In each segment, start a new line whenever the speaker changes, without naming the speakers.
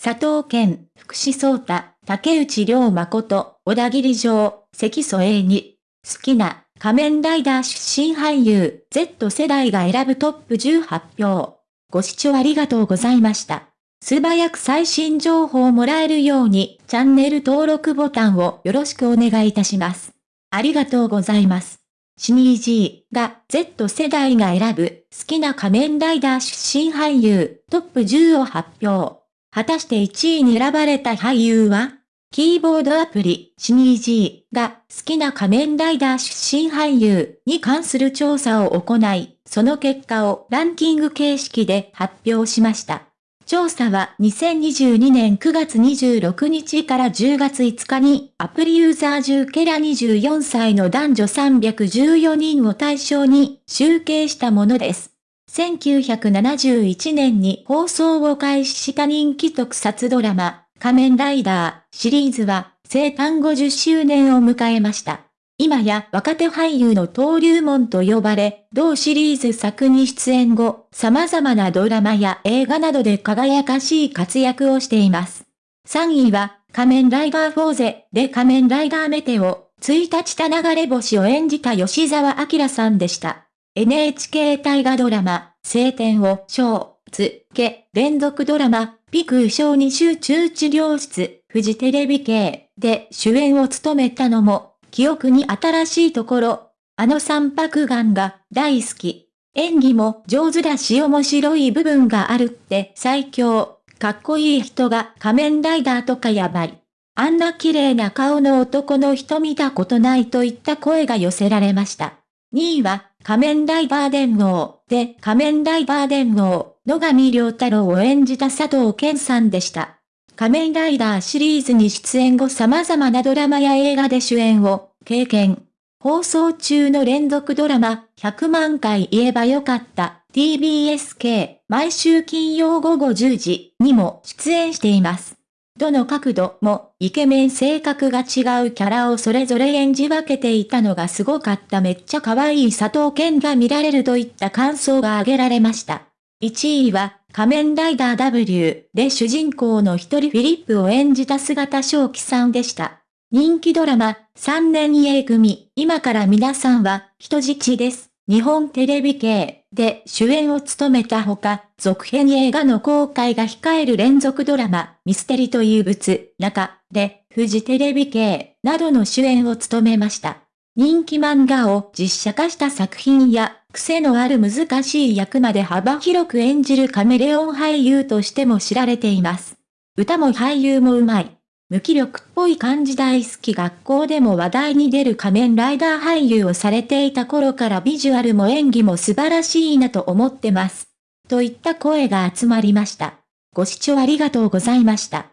佐藤健、福士蒼太、竹内涼誠、小田切城、関添栄に、好きな仮面ライダー出身俳優 Z 世代が選ぶトップ10発表。ご視聴ありがとうございました。素早く最新情報をもらえるようにチャンネル登録ボタンをよろしくお願いいたします。ありがとうございます。シニー G が Z 世代が選ぶ好きな仮面ライダー出身俳優トップ10を発表。果たして1位に選ばれた俳優はキーボードアプリ、シニー G が好きな仮面ライダー出身俳優に関する調査を行い、その結果をランキング形式で発表しました。調査は2022年9月26日から10月5日にアプリユーザー中ケラ24歳の男女314人を対象に集計したものです。1971年に放送を開始した人気特撮ドラマ、仮面ライダーシリーズは生誕50周年を迎えました。今や若手俳優の登竜門と呼ばれ、同シリーズ作に出演後、様々なドラマや映画などで輝かしい活躍をしています。3位は、仮面ライダーフォーゼで仮面ライダーメテオ、1日た流れ星を演じた吉沢明さんでした。NHK 大河ドラマ、晴天を小、つ、け、連続ドラマ、ピク小児集中治療室、フジテレビ系で主演を務めたのも、記憶に新しいところ、あの三白眼が大好き。演技も上手だし面白い部分があるって最強。かっこいい人が仮面ライダーとかやばい。あんな綺麗な顔の男の人見たことないといった声が寄せられました。2位は仮面ライダー伝王で仮面ライダー伝王野上良太郎を演じた佐藤健さんでした。仮面ライダーシリーズに出演後様々なドラマや映画で主演を経験。放送中の連続ドラマ100万回言えばよかった TBSK 毎週金曜午後10時にも出演しています。どの角度もイケメン性格が違うキャラをそれぞれ演じ分けていたのがすごかっためっちゃ可愛い佐藤健が見られるといった感想が挙げられました。1位は、仮面ライダー W で主人公の一人フィリップを演じた姿正気さんでした。人気ドラマ、3年 A 組、今から皆さんは、人質です。日本テレビ系で主演を務めたほか、続編映画の公開が控える連続ドラマ、ミステリという物、中で、フジテレビ系などの主演を務めました。人気漫画を実写化した作品や、癖のある難しい役まで幅広く演じるカメレオン俳優としても知られています。歌も俳優もうまい。無気力っぽい感じ大好き学校でも話題に出る仮面ライダー俳優をされていた頃からビジュアルも演技も素晴らしいなと思ってます。といった声が集まりました。ご視聴ありがとうございました。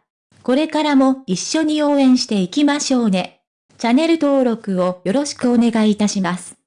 これからも一緒に応援していきましょうね。チャンネル登録をよろしくお願いいたします。